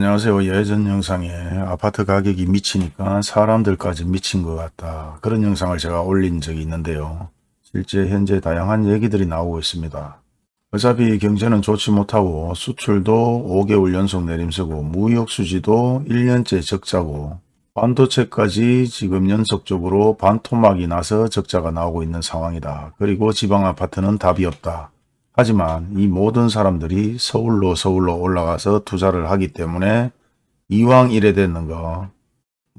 안녕하세요. 예전 영상에 아파트 가격이 미치니까 사람들까지 미친 것 같다. 그런 영상을 제가 올린 적이 있는데요. 실제 현재 다양한 얘기들이 나오고 있습니다. 어차피 경제는 좋지 못하고 수출도 5개월 연속 내림세고 무역 수지도 1년째 적자고 반도체까지 지금 연속적으로 반토막이 나서 적자가 나오고 있는 상황이다. 그리고 지방 아파트는 답이 없다. 하지만 이 모든 사람들이 서울로 서울로 올라가서 투자를 하기 때문에 이왕 이래 되는 거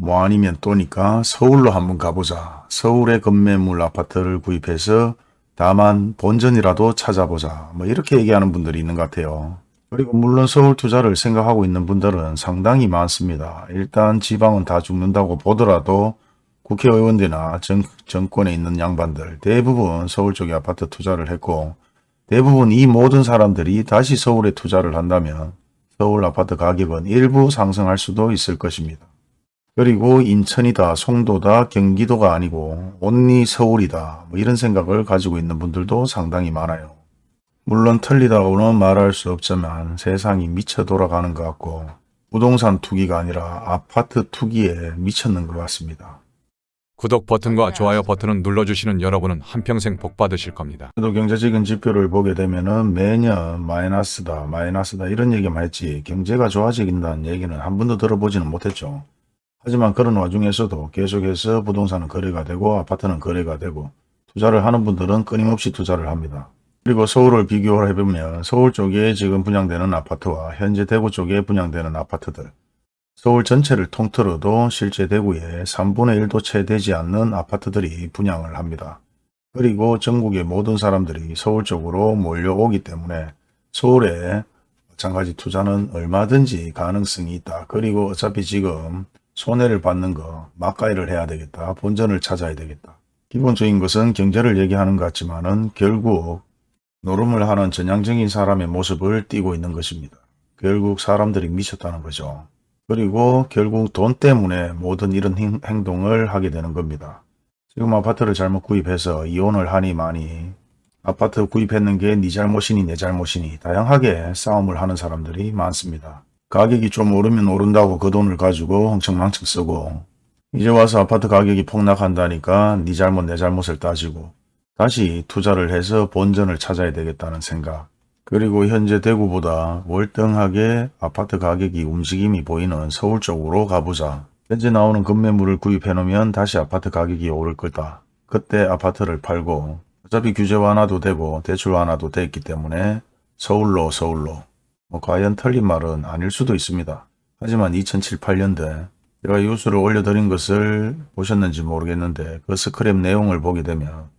뭐 아니면 또니까 서울로 한번 가보자. 서울의 건매물 아파트를 구입해서 다만 본전이라도 찾아보자. 뭐 이렇게 얘기하는 분들이 있는 것 같아요. 그리고 물론 서울 투자를 생각하고 있는 분들은 상당히 많습니다. 일단 지방은 다 죽는다고 보더라도 국회의원들이나 정, 정권에 있는 양반들 대부분 서울 쪽에 아파트 투자를 했고 대부분 이 모든 사람들이 다시 서울에 투자를 한다면 서울 아파트 가격은 일부 상승할 수도 있을 것입니다. 그리고 인천이다, 송도다, 경기도가 아니고 온리 서울이다 뭐 이런 생각을 가지고 있는 분들도 상당히 많아요. 물론 틀리다고는 말할 수 없지만 세상이 미쳐 돌아가는 것 같고 부동산 투기가 아니라 아파트 투기에 미쳤는 것 같습니다. 구독 버튼과 좋아요 버튼을 눌러주시는 여러분은 한평생 복 받으실 겁니다. 또 경제적인 지표를 보게 되면 은 매년 마이너스다 마이너스다 이런 얘기만 했지 경제가 좋아지긴다는 얘기는 한 번도 들어보지는 못했죠. 하지만 그런 와중에서도 계속해서 부동산은 거래가 되고 아파트는 거래가 되고 투자를 하는 분들은 끊임없이 투자를 합니다. 그리고 서울을 비교를 해보면 서울 쪽에 지금 분양되는 아파트와 현재 대구 쪽에 분양되는 아파트들 서울 전체를 통틀어도 실제 대구에 3분의 1도 채 되지 않는 아파트들이 분양을 합니다. 그리고 전국의 모든 사람들이 서울 쪽으로 몰려오기 때문에 서울에 마찬가지 투자는 얼마든지 가능성이 있다. 그리고 어차피 지금 손해를 받는 거 막가이를 해야 되겠다. 본전을 찾아야 되겠다. 기본적인 것은 경제를 얘기하는 것 같지만 은 결국 노름을 하는 전향적인 사람의 모습을 띠고 있는 것입니다. 결국 사람들이 미쳤다는 거죠. 그리고 결국 돈 때문에 모든 이런 행동을 하게 되는 겁니다. 지금 아파트를 잘못 구입해서 이혼을 하니 많이 아파트 구입했는 게 네 잘못이니 내 잘못이니 다양하게 싸움을 하는 사람들이 많습니다. 가격이 좀 오르면 오른다고 그 돈을 가지고 흥청망청 쓰고 이제 와서 아파트 가격이 폭락한다니까 네 잘못 내 잘못을 따지고 다시 투자를 해서 본전을 찾아야 되겠다는 생각 그리고 현재 대구보다 월등하게 아파트 가격이 움직임이 보이는 서울 쪽으로 가보자. 현재 나오는 건매물을 구입해 놓으면 다시 아파트 가격이 오를 거다. 그때 아파트를 팔고 어차피 규제 완화도 되고 대출 완화도 됐기 때문에 서울로 서울로 뭐 과연 틀린 말은 아닐 수도 있습니다. 하지만 2007, 8년대 제가 뉴스를 올려드린 것을 보셨는지 모르겠는데 그 스크랩 내용을 보게 되면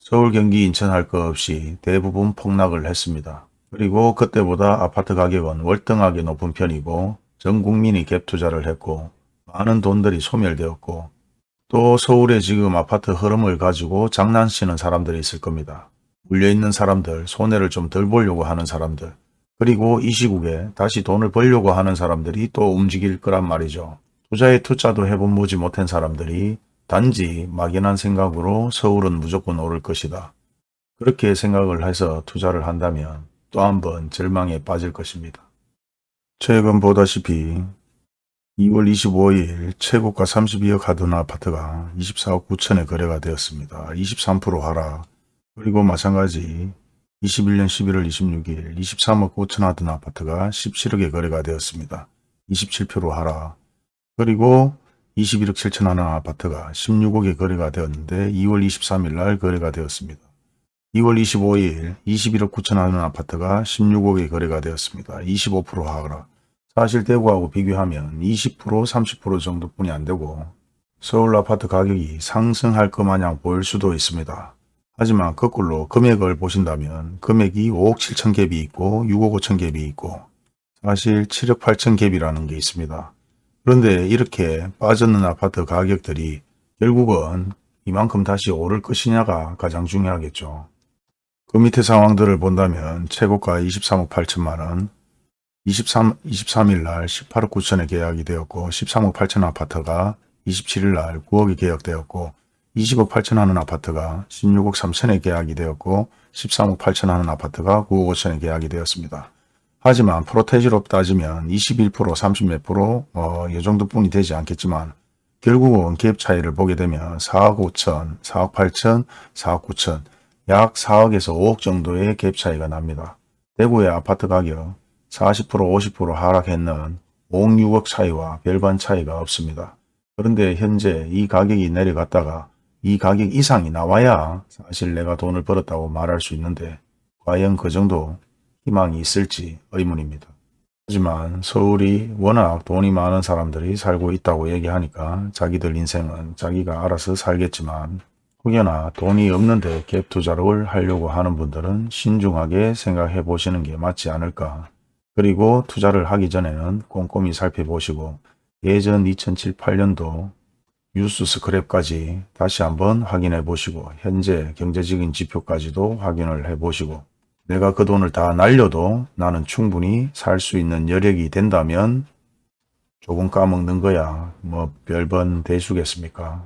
서울, 경기, 인천 할 것 없이 대부분 폭락을 했습니다. 그리고 그때보다 아파트 가격은 월등하게 높은 편이고 전 국민이 갭 투자를 했고 많은 돈들이 소멸되었고 또 서울에 지금 아파트 흐름을 가지고 장난치는 사람들이 있을 겁니다. 물려있는 사람들, 손해를 좀 덜 보려고 하는 사람들 그리고 이 시국에 다시 돈을 벌려고 하는 사람들이 또 움직일 거란 말이죠. 투자에 투자도 해본 보지 못한 사람들이 단지 막연한 생각으로 서울은 무조건 오를 것이다. 그렇게 생각을 해서 투자를 한다면 또 한 번 절망에 빠질 것입니다. 최근 보다시피 2월 25일 최고가 32억 하던 아파트가 24억 9천에 거래가 되었습니다. 23% 하락 그리고 마찬가지 21년 11월 26일 23억 5천 하던 아파트가 17억에 거래가 되었습니다. 27% 하락 그리고 21억 7천 하는 아파트가 16억에 거래가 되었는데 2월 23일 날 거래가 되었습니다. 2월 25일 21억 9천 하는 아파트가 16억에 거래가 되었습니다. 25% 하락. 사실 대구하고 비교하면 20% 30% 정도뿐이 안 되고 서울 아파트 가격이 상승할 것 마냥 보일 수도 있습니다. 하지만 거꾸로 금액을 보신다면 금액이 5억 7천 갭이 있고 6억 5천 갭이 있고 사실 7억 8천 갭이라는 게 있습니다. 그런데 이렇게 빠졌는 아파트 가격들이 결국은 이만큼 다시 오를 것이냐가 가장 중요하겠죠. 그 밑에 상황들을 본다면 최고가 23억 8천만원, 23, 23일 날 18억 9천에 계약이 되었고 13억 8천 아파트가 27일 날 9억에 계약되었고 20억 8천 하는 아파트가 16억 3천에 계약이 되었고 13억 8천 하는 아파트가 9억 5천에 계약이 되었습니다. 하지만 프로테지로 따지면 21% 30몇 프로 어, 이 정도뿐이 되지 않겠지만 결국은 갭 차이를 보게 되면 4억 5천, 4억 8천, 4억 9천 약 4억에서 5억 정도의 갭 차이가 납니다. 대구의 아파트 가격 40% 50% 하락했는 5억 6억 차이와 별반 차이가 없습니다. 그런데 현재 이 가격이 내려갔다가 이 가격 이상이 나와야 사실 내가 돈을 벌었다고 말할 수 있는데 과연 그 정도 희망이 있을지 의문입니다. 하지만 서울이 워낙 돈이 많은 사람들이 살고 있다고 얘기하니까 자기들 인생은 자기가 알아서 살겠지만 혹여나 돈이 없는데 갭 투자를 하려고 하는 분들은 신중하게 생각해 보시는 게 맞지 않을까. 그리고 투자를 하기 전에는 꼼꼼히 살펴보시고 예전 2007, 8년도 뉴스 스크랩까지 다시 한번 확인해 보시고 현재 경제적인 지표까지도 확인을 해 보시고 내가 그 돈을 다 날려도 나는 충분히 살 수 있는 여력이 된다면 조금 까먹는 거야 뭐 별번 대수겠습니까?